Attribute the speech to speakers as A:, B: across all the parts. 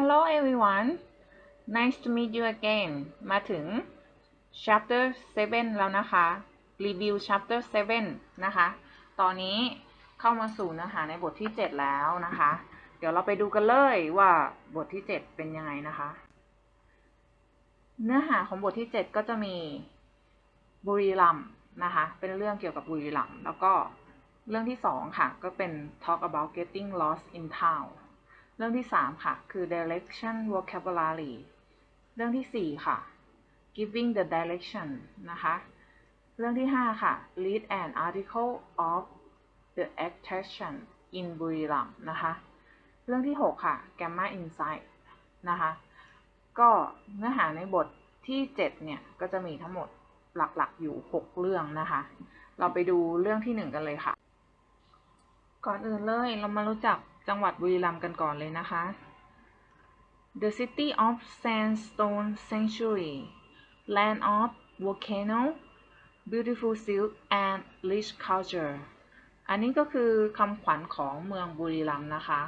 A: Hello everyone nice to meet you again มาถึง chapter 7 แล้วนะคะ review chapter 7 นะคะ ตอนนี้เข้ามาสู่เนื้อหาในบทที่ 7 แล้วนะคะ เดี๋ยวเราไปดูกันเลยว่าบทที่ 7 เป็นยังไงนะคะ เนื้อหาของบทที่ 7 ก็จะมีบุรีรัมนะคะ เป็นเรื่องเกี่ยวกับบุรีรัมแล้วก็เรื่องที่ 2 ค่ะ ก็เป็น talk about getting lost in town เรื่องที่ 3 ค่ะ คือ direction vocabulary เรื่องที่ 4 ค่ะ giving the direction นะคะ เรื่องที่ 5 ค่ะ read an article of the attraction in บุรีรัมย์นะคะ เรื่องที่ 6 ค่ะ gamma insight นะคะ ก็เนื้อหาในบทที่ 7 เนี่ย ก็จะมีทั้งหมดหลักๆอยู่ 6 เรื่องนะคะ เราไปดูเรื่องที่ 1 กันเลยค่ะ ก่อนอื่นเลยเรามารู้จัก จังหวัดบุรีรัมย์กันก่อนเลยนะคะ The city of sandstone sanctuary land of volcano beautiful silk and rich culture อันนี้ก็คือคำขวัญของเมืองบุรีรัมย์นะคะ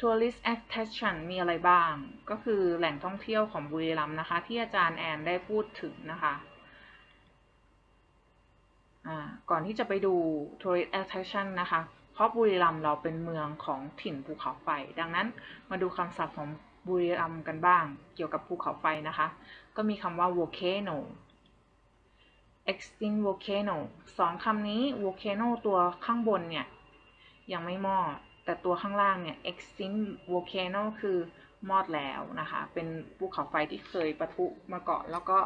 A: Tourist attraction มีอะไรบ้าง ก็คือแหล่งท่องเที่ยวของบุรีรัมย์นะคะ ที่อาจารย์แอนได้พูดถึงนะคะก่อนที่จะไปดู tourist attraction นะคะ เพราะบุรีรัมย์เราเป็นเมืองของถิ่นภูเขาไฟ ดังนั้นมาดูคำศัพท์ของบุรีรัมย์กันบ้าง เกี่ยวกับภูเขาไฟนะคะ ก็มีคำว่า volcano extinct volcano สองคำนี้ volcano ตัวข้างบนเนี่ย ยังไม่มอด แต่ตัวข้างล่างเนี่ย extinct volcano คือมอดแล้วนะคะ เป็นภูเขาไฟที่เคยปะทุมาก่อน แล้วก็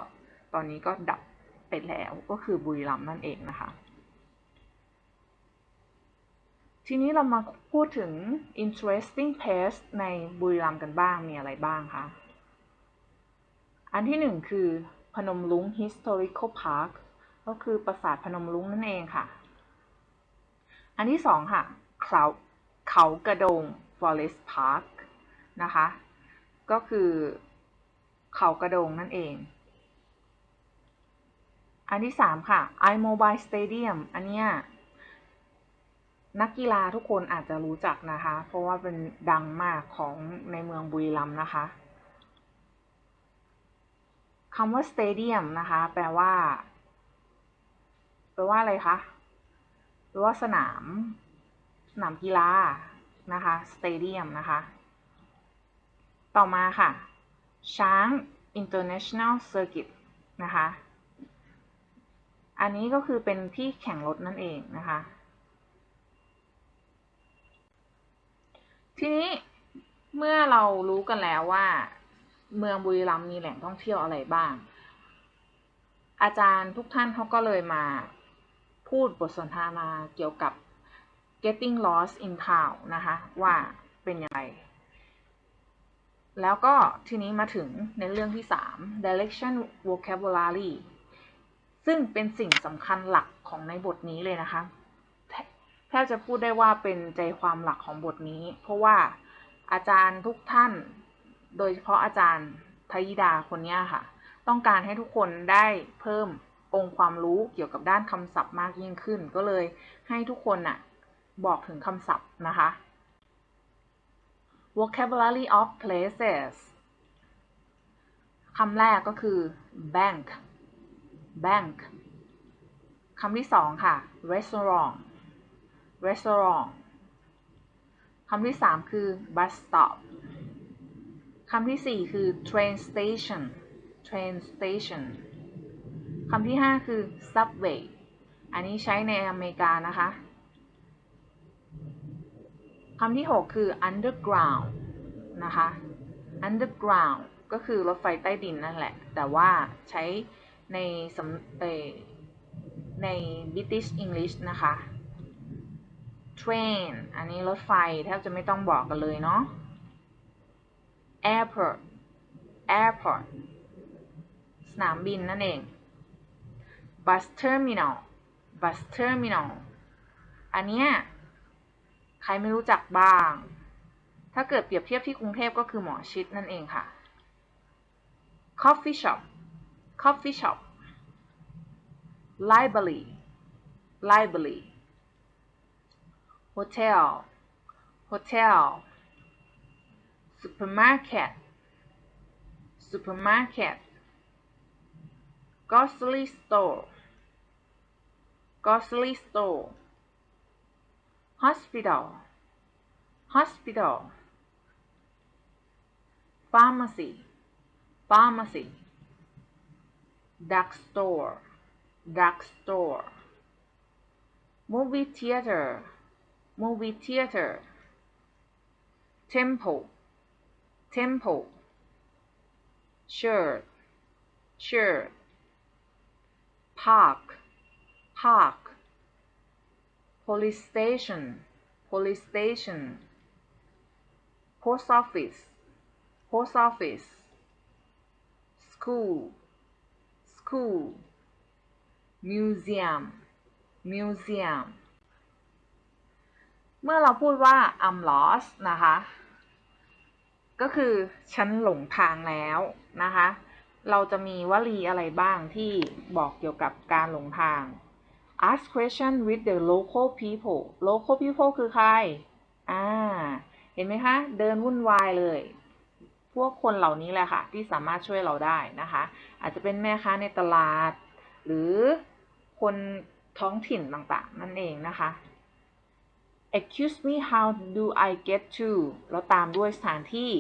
A: ตอนนี้ก็ดับไปแล้ว ก็คือบุรีรัมย์นั่นเองนะคะ ทีนี้เรามาพูดถึง interesting place ในบุรีรัมย์กันบ้าง มีอะไรบ้างคะ อันที่หนึ่งคือพนมลุง historical park ก็คือปราสาทพนมลุงนั่นเองค่ะ อันที่สองค่ะ เขาเขากระโดง forest park นะคะ ก็คือเขากระโดงนั่นเอง อันที่สามค่ะ iMobile Stadium อันเนี้ย นักกีฬาทุกคนอาจจะรู้จักนะคะ เพราะว่าเป็นดังมากของในเมืองบุรีรัมย์นะคะคำว่า stadium นะคะ แปลว่า แปลว่าอะไรคะแปลว่าสนาม สนามกีฬานะคะ stadium นะคะ ต่อมาค่ะ ช้าง international circuit นะคะ อันนี้ก็คือเป็นที่แข่งรถนั่นเองนะคะ ทีนี้เมื่อเรารู้กันแล้วว่า เมืองบุรีรัมย์มีแหล่งท่องเที่ยวอะไรบ้าง อาจารย์ทุกท่านเขาก็เลยมาพูดบทสนทนาเกี่ยวกับ getting lost in town นะคะ ว่าเป็นยังไง แล้วก็ทีนี้มาถึงในเรื่องที่ 3 direction vocabulary ซึ่งเป็นสิ่งสำคัญหลักของในบทนี้เลยนะคะ แทบจะพูดได้ว่าเป็นใจความหลักของบทนี้ เพราะว่าอาจารย์ทุกท่าน โดยเฉพาะอาจารย์ทยิดาคนนี้ค่ะ ต้องการให้ทุกคนได้เพิ่มองค์ความรู้เกี่ยวกับด้านคำศัพท์มากยิ่งขึ้น ก็เลยให้ทุกคนน่ะบอกถึงคำศัพท์นะคะ vocabulary of places คำแรกก็คือ bank bank คำที่สองค่ะ restaurant restaurant คำที่สามคือ bus stop คำที่สี่คือ train station train station คำที่ห้าคือ subway อันนี้ใช้ในอเมริกานะคะ คำที่หกคือ underground นะคะ underground ก็คือรถไฟใต้ดินนั่นแหละ แต่ว่าใช้ในสำใน British English นะคะ train อันนี้รถไฟแทบจะไม่ต้องบอกกันเลยเนาะ airport airport สนามบินนั่นเอง bus terminal bus terminal อันเนี้ยใครไม่รู้จักบ้าง ถ้าเกิดเปรียบเทียบที่กรุงเทพก็คือหมอชิดนั่นเองค่ะ coffee shop coffee shop library library hotel. Hotel. Supermarket. Supermarket. Grocery store. Grocery store. Hospital. Hospital. Pharmacy. Pharmacy. Drugstore drugstore movie theater movie theater. Temple. Temple. Shirt shirt park. Park. Police station. Police station. Post office. Post office. School. School. Museum. Museum เมื่อเราพูดว่า I'm lost นะคะ ก็คือฉันหลงทางแล้วนะคะ เราจะมีวลีอะไรบ้างที่บอกเกี่ยวกับการหลงทาง ask question with the local people local people คือใคร อ่า เห็นไหมคะ เดินวุ่นวายเลย พวกคนเหล่านี้แหละค่ะ ที่สามารถช่วยเราได้นะคะ อาจจะเป็นแม่ค้าในตลาด หรือคนท้องถิ่นต่างๆ นั่นเองนะคะ excuse me how do I get to แล้วตามด้วยสถานที่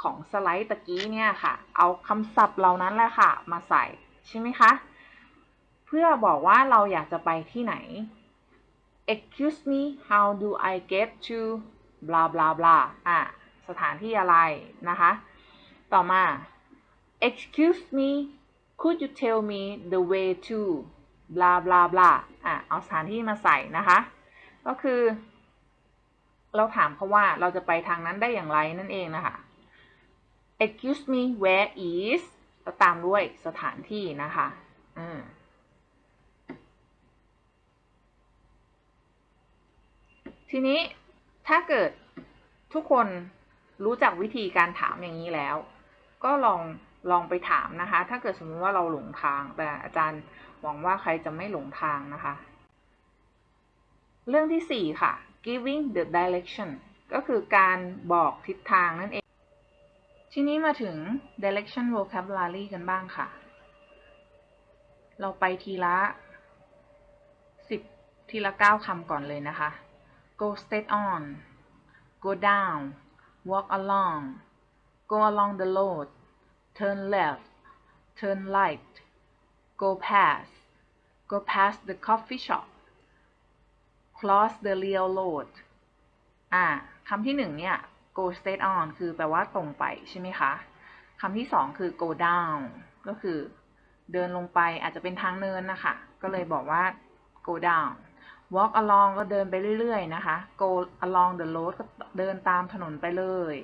A: ของสไลด์ตะกี้เนี่ยค่ะ เอาคำศัพท์เหล่านั้นแหละค่ะ มาใส่ใช่ไหมคะ เพื่อบอกว่าเราอยากจะไปที่ไหน excuse me how do I get to blah blah blah อะ สถานที่อะไรนะคะ ต่อมา excuse me could you tell me the way to blah blah blah อะ เอาสถานที่มาใส่นะคะ ก็คือ เราถามเขาว่าเราจะไปทางนั้นได้อย่างไรนั่นเองนะคะ excuse me where is แล้วตามด้วยสถานที่นะคะอืมทีนี้ถ้าเกิดทุกคนรู้จักวิธีการถามอย่างนี้แล้ว ก็ลองลองไปถามนะคะ ถ้าเกิดสมมติว่าเราหลงทาง แต่อาจารย์หวังว่าใครจะไม่หลงทางนะคะ เรื่องที่ 4 ค่ะ giving the direction ก็คือการบอกทิศทางนั่นเอง ทีนี้มาถึง direction vocabulary กันบ้างค่ะ เราไปทีละ 10 ทีละ 9คำก่อนเลยนะคะ go straight on go down walk along go along the road turn left turn right go past go past the coffee shop cross the real road อ่าคำที่หนึ่งเนี่ย go straight on คือแปลว่าตรงไปใช่ไหมคะคำที่สองคือ go down ก็คือเดินลงไปอาจจะเป็นทางเนินนะคะ ก็เลยบอกว่า go down walk along ก็เดินไปเรื่อยๆนะคะ go along the road ก็เดินตามถนนไปเลย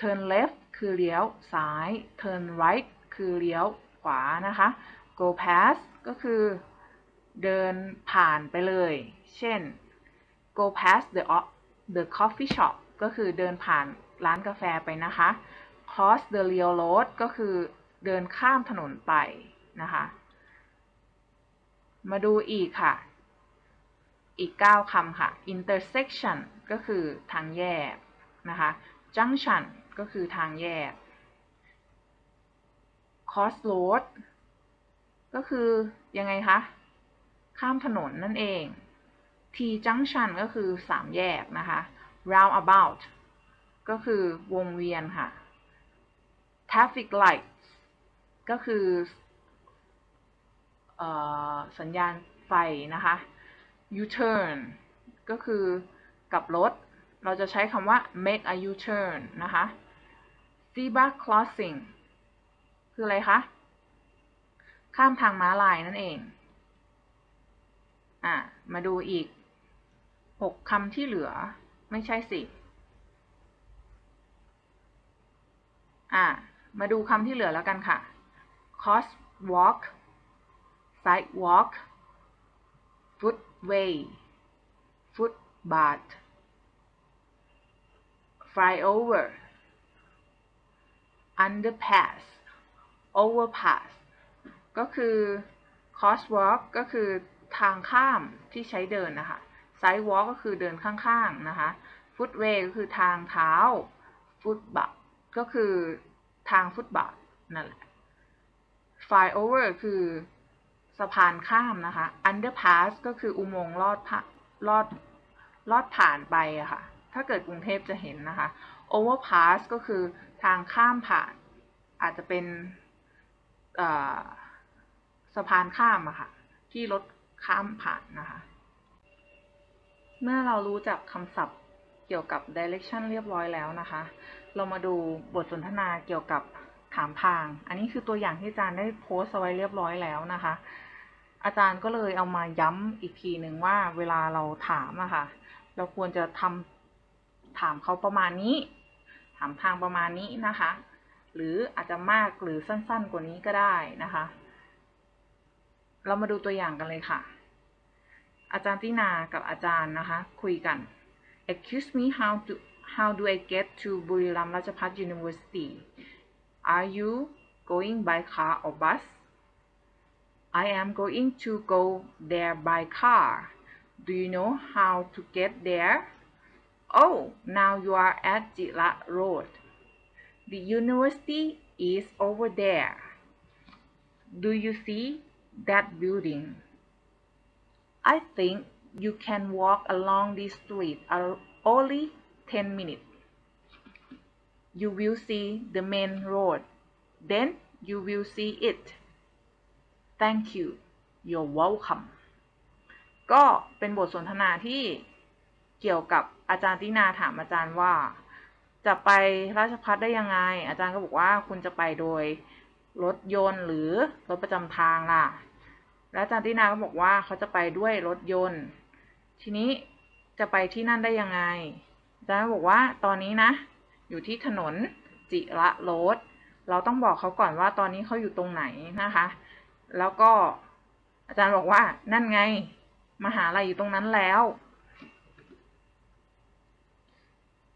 A: turn left คือเลี้ยวซ้าย turn right คือเลี้ยวขวานะคะ go past ก็คือเดินผ่านไปเลย เช่น go past the the coffee shop ก็คือเดินผ่านร้านกาแฟไปนะคะ cross the real road ก็คือเดินข้ามถนนไปนะคะ มาดูอีกค่ะ อีก 9คำค่ะ intersection ก็คือทางแยกนะคะ junction ก็คือทางแยก crossroad ก็คือยังไงคะ ข้ามถนนนั่นเอง T junction ก็คือสามแยกนะคะ roundabout ก็คือวงเวียนค่ะ traffic light ก็คืออสัญญาณไฟนะคะ U-turn ก็คือกลับรถ เราจะใช้คำว่า make a U-turn นะคะ zebra crossing คืออะไรคะ ข้ามทางม้าลายนั่นเอง อะ มาดูอีก หกคำที่เหลือ ไม่ใช่สิ อะมาดูคำที่เหลือแล้วกันค่ะ crosswalk sidewalk footway footbath flyover underpass overpass ก็คือ crosswalk ก็คือทางข้ามที่ใช้เดินนะคะ sidewalk ก็คือเดินข้างๆนะคะ footway ก็คือทางเท้าฟุตบาทก็คือทางฟุตบาทนั่นแหละ flyover คือสะพานข้ามนะคะ underpass ก็คืออุโมงค์ลอดผ่าลอดลอดผ่านไปอะค่ะ ถ้าเกิดกรุงเทพจะเห็นนะคะ overpass ก็คือทางข้ามผ่าน อาจจะเป็นสะพานข้ามอะค่ะ ที่รถข้ามผ่านนะคะ เมื่อเรารู้จักคำศัพท์เกี่ยวกับ direction เรียบร้อยแล้วนะคะ เรามาดูบทสนทนาเกี่ยวกับถามทาง อันนี้คือตัวอย่างที่อาจารย์ได้โพสต์เอาไว้เรียบร้อยแล้วนะคะ อาจารย์ก็เลยเอามาย้ำอีกทีหนึ่งว่าเวลาเราถามอะคะ่ะ เราควรจะทำถามเขาประมาณนี้ ถามทางประมาณนี้นะคะ หรืออาจจะมากหรือสั้นๆกว่านี้ก็ได้นะคะ เรามาดูตัวอย่างกันเลยค่ะ อาจารย์ตินากับอาจารย์นะคะ คุยกัน Excuse me how to how do I get to บุรีรัมย์ราชภัฏ University Are you going by car or bus I am going to go there by car Do you know how to get there Oh now you are at Jila Road The university is over there Do you see that building I think you can walk along this street only 10 minutes. You will see the main road. Then you will see it. Thank you. You're welcome. ก็เป็นบทสนทนาที่เกี่ยวกับอาจารย์ตินาถามอาจารย์ว่า จะไปราชพัฒได้ยังไง อาจารย์ก็บอกว่าคุณจะไปโดยรถยนต์หรือรถประจำทางล่ะ และอาจารย์ตินาก็บอกว่าเขาจะไปด้วยรถยนต์ ทีนี้จะไปที่นั่นได้ยังไงอาจารย์บอกว่าตอนนี้นะ อยู่ที่ถนนจิระโรดเราต้องบอกเขาก่อนว่าตอนนี้เขาอยู่ตรงไหนนะคะ แล้วก็อาจารย์บอกว่านั่นไง มหาลัยอยู่ตรงนั้นแล้ว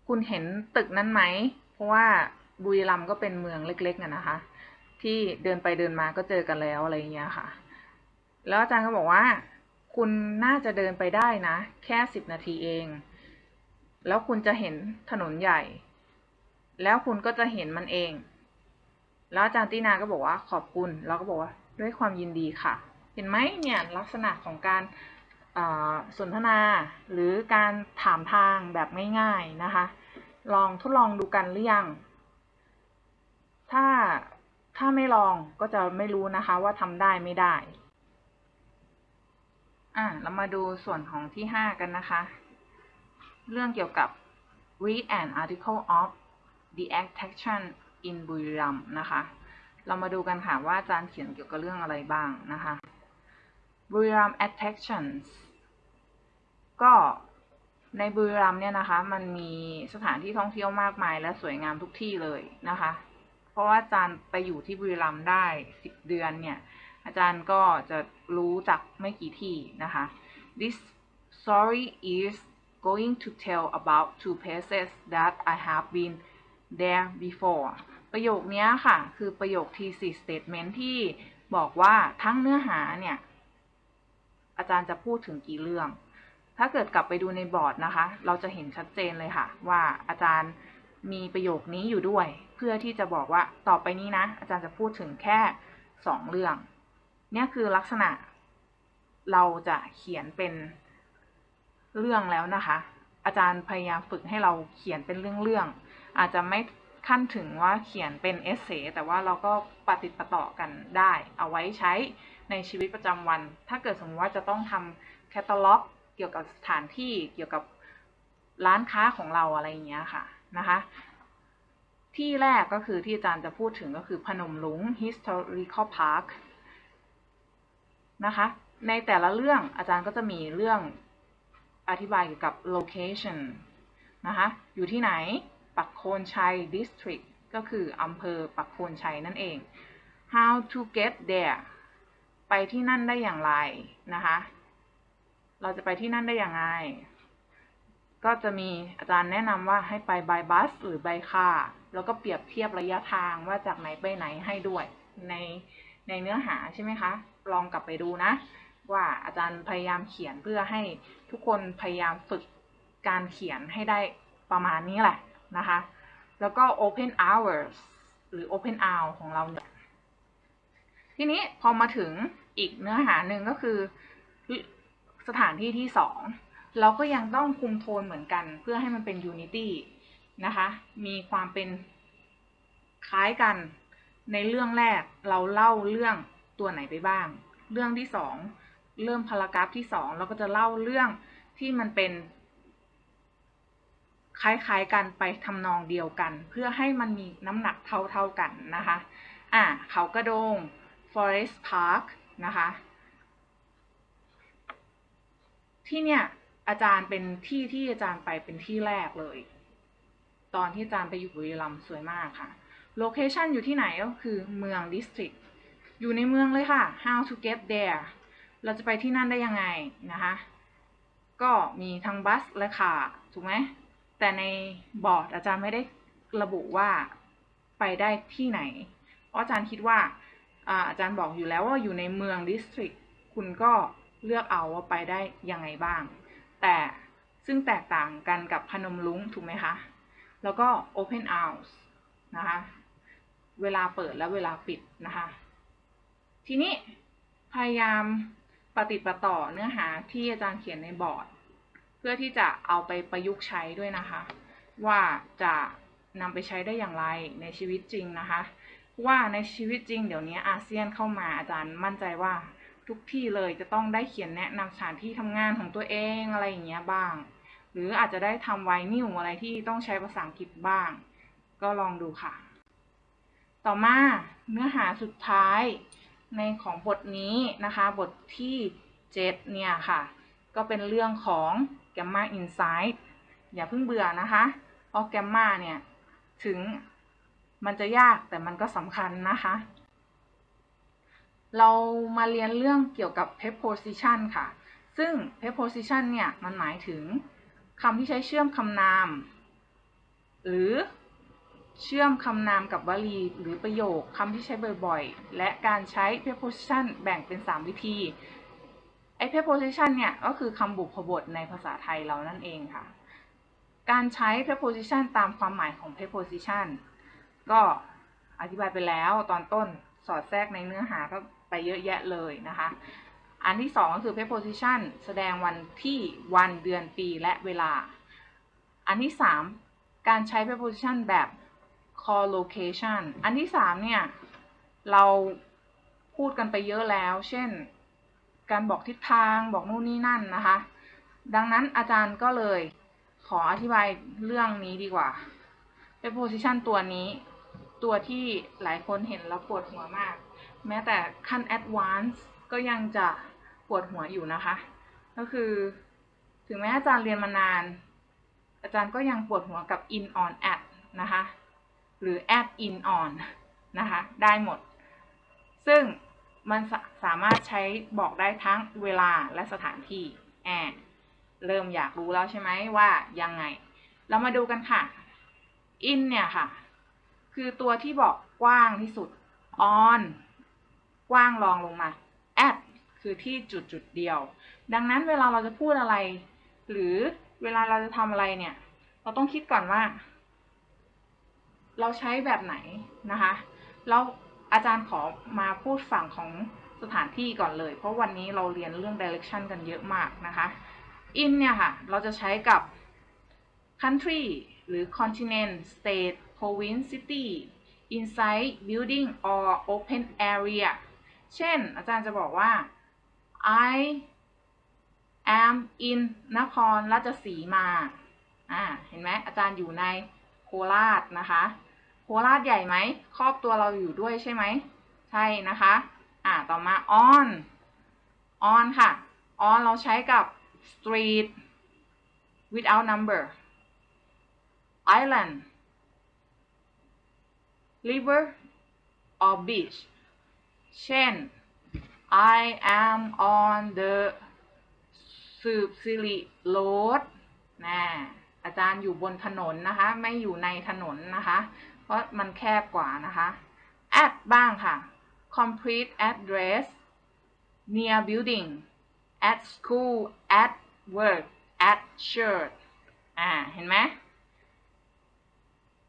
A: คุณเห็นตึกนั้นไหม เพราะว่าบุรีรัมย์ก็เป็นเมืองเล็กๆน่นะคะ ที่เดินไปเดินมาก็เจอกันแล้วอะไรอย่างเงี้ยค่ะ แล้วอาจารย์ก็บอกว่า คุณน่าจะเดินไปได้นะ แค่สิบนาทีเอง แล้วคุณจะเห็นถนนใหญ่ แล้วคุณก็จะเห็นมันเอง แล้วอาจารย์ตินาก็บอกว่าขอบคุณแล้วก็บอกว่าด้วยความยินดีค่ะ เห็นไหมเนี่ยลักษณะของการสนทนาหรือการถามทางแบบง่ายๆนะคะ ลองทดลองดูกันหรือยัง ถ้าถ้าไม่ลองก็จะไม่รู้นะคะว่าทำได้ไม่ได้ อะเรามาดูส่วนของที่ 5 กันนะคะ เรื่องเกี่ยวกับ read an article of the attraction in บุรีรัมนะคะ เรามาดูกันค่ะว่าอาจารย์เขียนเกี่ยวกับเรื่องอะไรบ้างนะคะบุรีรัม attractions ก็ในบุรีรัมเนี่ยนะคะ มันมีสถานที่ท่องเที่ยวมากมายและสวยงามทุกที่เลยนะคะ เพราะว่าอาจารย์ไปอยู่ที่บุรีรัมได้ 10 เดือนเนี่ย อาจารย์ก็จะรู้จักไม่กี่ที่นะคะ This story is going to tell about two places that I have been there before ประโยคนี้ค่ะ คือประโยค thesis statement ที่บอกว่าทั้งเนื้อหาเนี่ย อาจารย์จะพูดถึงกี่เรื่อง ถ้าเกิดกลับไปดูในบอร์ดนะคะ เราจะเห็นชัดเจนเลยค่ะ ว่าอาจารย์มีประโยคนี้อยู่ด้วย เพื่อที่จะบอกว่าต่อไปนี้นะ อาจารย์จะพูดถึงแค่สองเรื่อง เนี่ยคือลักษณะเราจะเขียนเป็นเรื่องแล้วนะคะ อาจารย์พยายามฝึกให้เราเขียนเป็นเรื่องๆอาจจะไม่ขั้นถึงว่าเขียนเป็นเอเซแต่ว่าเราก็ปฏิปต่อกันได้ เอาไว้ใช้ในชีวิตประจำวัน ถ้าเกิดสมมติว่าจะต้องทำแคตตาล็อก เกี่ยวกับสถานที่เกี่ยวกับร้านค้าของเราอะไรอย่างเงี้ยค่ะนะคะที่แรกก็คือที่อาจารย์จะพูดถึงก็คือพนมลุง historical park นะคะ ในแต่ละเรื่องอาจารย์ก็จะมีเรื่องอธิบายเกี่ยวกับ location นะคะ อยู่ที่ไหน ปักโคนชัย district ก็คืออำเภอปักโคนชัยนั่นเอง how to get there ไปที่นั่นได้อย่างไรนะคะ เราจะไปที่นั่นได้อย่างไร ก็จะมีอาจารย์แนะนำว่าให้ไป by bus หรือ by car แล้วก็เปรียบเทียบระยะทางว่าจากไหนไปไหนให้ด้วยในในเนื้อหาใช่ไหมคะ ลองกลับไปดูนะ ว่าอาจารย์พยายามเขียนเพื่อให้ทุกคนพยายามฝึกการเขียนให้ได้ประมาณนี้แหละนะคะ แล้วก็ open hours หรือ open hour ของเรา ทีนี้พอมาถึงอีกเนื้อหาหนึ่งก็คือสถานที่ที่สองเราก็ยังต้องคุมโทนเหมือนกัน เพื่อให้มันเป็น unity นะคะ มีความเป็นคล้ายกันในเรื่องแรกเราเล่าเรื่อง ตัวไหนไปบ้าง เรื่องที่สองเริ่มพารากราฟที่สองเราก็จะเล่าเรื่องที่มันเป็น คล้ายๆกันไปทำนองเดียวกัน เพื่อให้มันมีน้ำหนักเท่าๆกันนะคะอ่าเขากระโดง Forest Park นะคะ ที่เนี่ยอาจารย์เป็นที่ที่อาจารย์ไปเป็นที่แรกเลย ตอนที่อาจารย์ไปอยู่บุรีรัมย์สวยมากค่ะ โลเคชันอยู่ที่ไหนก็คือเมือง district อยู่ในเมืองเลยค่ะ how to get there เราจะไปที่นั่นได้ยังไงนะคะ ก็มีทั้งบัสและคาถูกไหม แต่ในบอร์ดอาจารย์ไม่ได้ระบุว่าไปได้ที่ไหน เพราะอาจารย์คิดว่าอาจารย์บอกอยู่แล้วว่าอยู่ในเมือง district คุณก็เลือกเอาว่าไปได้ยังไงบ้าง แต่ซึ่งแตกต่างกันกับพนมลุงถูกไหมคะ แล้วก็ open house นะคะ เวลาเปิดและเวลาปิดนะคะ ทีนี้พยายามปฏิดประต่อเนื้อหาที่อาจารย์เขียนในบอร์ด เพื่อที่จะเอาไปประยุกต์ใช้ด้วยนะคะ ว่าจะนำไปใช้ได้อย่างไรในชีวิตจริงนะคะ ว่าในชีวิตจริงเดี๋ยวนี้อาเซียนเข้ามาอาจารย์มั่นใจว่าทุกที่เลยจะต้องได้เขียนแนะนำสถานที่ทำงานของตัวเองอะไรอย่างเงี้ยบ้าง หรืออาจจะได้ทำไวนิวอะไรที่ต้องใช้ภาษาอังกฤษบ้าง ก็ลองดูค่ะ ต่อมาเนื้อหาสุดท้าย ในของบทนี้นะคะ บทที่ 7 เนี่ยค่ะ ก็เป็นเรื่องของ Gamma Insight อย่าเพิ่งเบื่อนะคะเพราะ Gamma เนี่ย ถึงมันจะยากแต่มันก็สำคัญนะคะ เรามาเรียนเรื่องเกี่ยวกับ p e p o s i t i o n ค่ะ ซึ่ง preposition เนี่ย มันหมายถึงคำที่ใช้เชื่อมคำนาม หรือ เชื่อมคำนามกับวลีหรือประโยคคำที่ใช้บ่อยๆ และการใช้ preposition แบ่งเป็น 3 วิธี ไอ้ preposition เนี่ย ก็คือคำบุพบทในภาษาไทยเรานั่นเองค่ะ การใช้ preposition ตามความหมายของ preposition ก็อธิบายไปแล้วตอนต้นสอดแทรกในเนื้อหาก็ไปเยอะแยะเลยนะคะ อันที่สองก็คือ preposition แสดงวันที่วันเดือนปีและเวลา อันที่สามการใช้ preposition แบบ collocation อันที่สามเนี่ย เราพูดกันไปเยอะแล้ว เช่น การบอกทิศทางบอกนู่นนี่นั่นนะคะ ดังนั้นอาจารย์ก็เลยขออธิบายเรื่องนี้ดีกว่า preposition ตัวนี้ ตัวที่หลายคนเห็นแล้วปวดหัวมาก แม้แต่ขั้น advance ก็ยังจะปวดหัวอยู่นะคะ ก็คือถึงแม้อาจารย์เรียนมานาน อาจารย์ก็ยังปวดหัวกับ in on at นะคะ หรือ at in on นะคะ ได้หมด ซึ่งมันสสามารถใช้บอกได้ทั้งเวลาและสถานที่แอบเริ่มอยากรู้แล้วใช่ไหมว่ายังไง เรามาดูกันค่ะ in เนี่ยค่ะ คือตัวที่บอกกว้างที่สุด on กว้างรองลงมา at คือที่จุดจุดเดียว ดังนั้นเวลาเราจะพูดอะไร หรือเวลาเราจะทำอะไรเนี่ย เราต้องคิดก่อนว่า เราใช้แบบไหนนะคะแล้วอาจารย์ขอมาพูดฝั่งของสถานที่ก่อนเลย เพราะวันนี้เราเรียนเรื่อง direction กันเยอะมากนะคะ in เนี่ยค่ะ เราจะใช้กับ country หรือ continent state province city inside building or open area เช่น อาจารย์จะบอกว่า I am in นครราชสีมา อ่า เห็นไหมอาจารย์อยู่ในโคราชนะคะ โคราชใหญ่ไหมครอบตัวเราอยู่ด้วยใช่ไหมใช่นะคะอ่าต่อมา on on ค่ะ on เราใช้กับ street without number island river or beach เช่น I am on the สืบสิริโรดนะอาจารย์อยู่บนถนนนะคะ ไม่อยู่ในถนนนะคะ เพราะมันแคบกว่านะคะ at บ้างค่ะ complete address near building at school at work at church อ่า เห็นไหม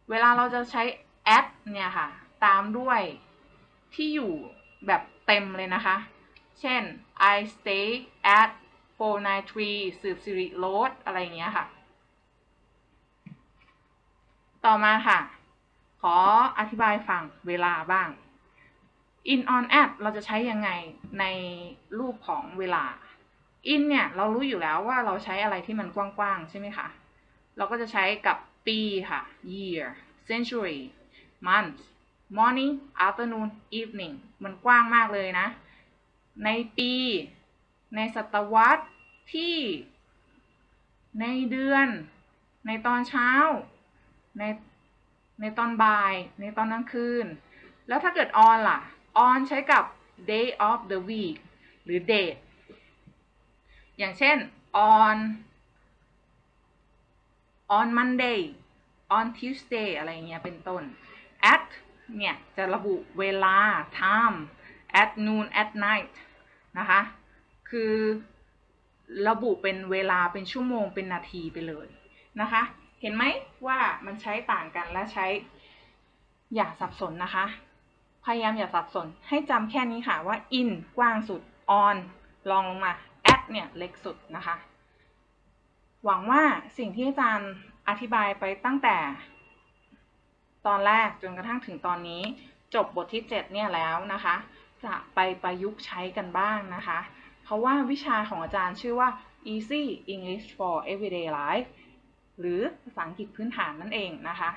A: เวลาเราจะใช้ at เนี่ยค่ะ ตามด้วยที่อยู่แบบเต็มเลยนะคะ เช่น I stay at 493สืบสิริโรดอะไรอย่างเงี้ยค่ะ ต่อมาค่ะ ขออธิบายฝั่งเวลาบ้าง in on at เราจะใช้ยังไงในรูปของเวลา in เนี่ย เรารู้อยู่แล้วว่าเราใช้อะไรที่มันกว้างๆ ใช่ไหมคะ เราก็จะใช้กับปีค่ะ year century month morning afternoon evening มันกว้างมากเลยนะ ในปี ในศตวรรษที่ ในเดือน ในตอนเช้า ใน ในตอนบ่าย ในตอนกลางคืน แล้วถ้าเกิด on ล่ะ on ใช้กับ day of the week หรือ date อย่างเช่น on on Monday on Tuesday อะไรเงี้ยเป็นต้น at เนี่ย จะระบุเวลา time at noon at night นะคะ คือระบุเป็นเวลาเป็นชั่วโมงเป็นนาทีไปเลยนะคะ เห็นไหมว่ามันใช้ต่างกันและใช้อย่าสับสนนะคะ พยายามอย่าสับสน ให้จำแค่นี้ค่ะว่า in กว้างสุด on ลองลงมา at เนี่ยเล็กสุดนะคะ หวังว่าสิ่งที่อาจารย์อธิบายไปตั้งแต่ ตอนแรกจนกระทั่งถึงตอนนี้ จบบทที่ 7 เนี่ยแล้วนะคะ จะไปประยุกต์ใช้กันบ้างนะคะ เพราะว่าวิชาของอาจารย์ชื่อว่า Easy English for Everyday Life หรือภาษาอังกฤษพื้นฐานนั่นเองนะคะ